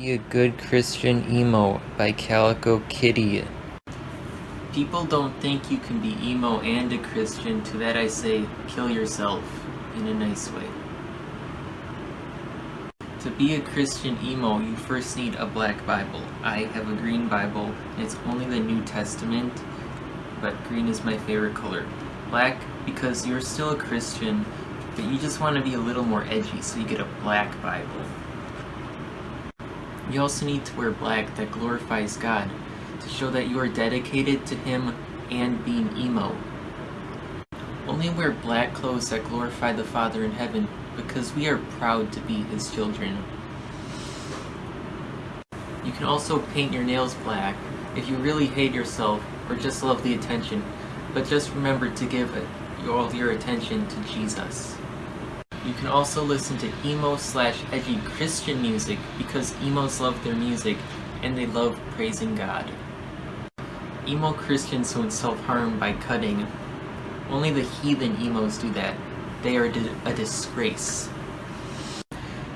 Be a Good Christian Emo by Calico Kitty. People don't think you can be emo and a Christian, to that I say, kill yourself, in a nice way. To be a Christian emo, you first need a black Bible. I have a green Bible, it's only the New Testament, but green is my favorite color. Black, because you're still a Christian, but you just want to be a little more edgy, so you get a black Bible. You also need to wear black that glorifies God, to show that you are dedicated to Him and being emo. Only wear black clothes that glorify the Father in heaven, because we are proud to be His children. You can also paint your nails black if you really hate yourself or just love the attention, but just remember to give all your attention to Jesus. You can also listen to emo slash edgy Christian music because emos love their music and they love praising God. Emo Christians don't self-harm by cutting. Only the heathen emos do that. They are a disgrace.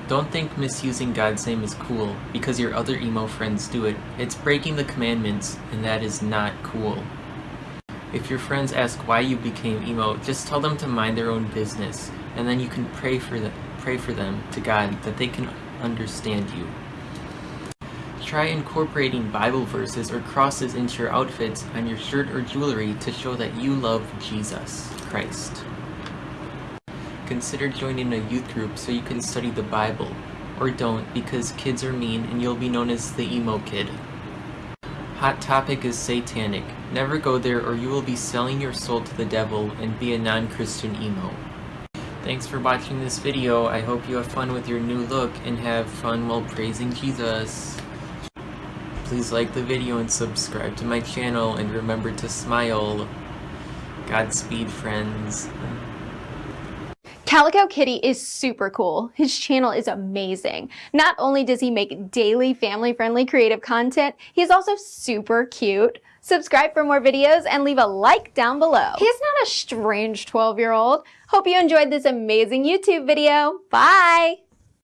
Don't think misusing God's name is cool because your other emo friends do it. It's breaking the commandments and that is not cool. If your friends ask why you became emo, just tell them to mind their own business and then you can pray for them, pray for them to God that they can understand you. Try incorporating Bible verses or crosses into your outfits on your shirt or jewelry to show that you love Jesus Christ. Consider joining a youth group so you can study the Bible, or don't because kids are mean and you'll be known as the emo kid. Hot Topic is satanic. Never go there or you will be selling your soul to the devil and be a non-Christian emo. Thanks for watching this video. I hope you have fun with your new look and have fun while praising Jesus. Please like the video and subscribe to my channel and remember to smile. Godspeed friends. Calico Kitty is super cool. His channel is amazing. Not only does he make daily family-friendly creative content, he's also super cute. Subscribe for more videos and leave a like down below. He's not a strange 12-year-old. Hope you enjoyed this amazing YouTube video. Bye!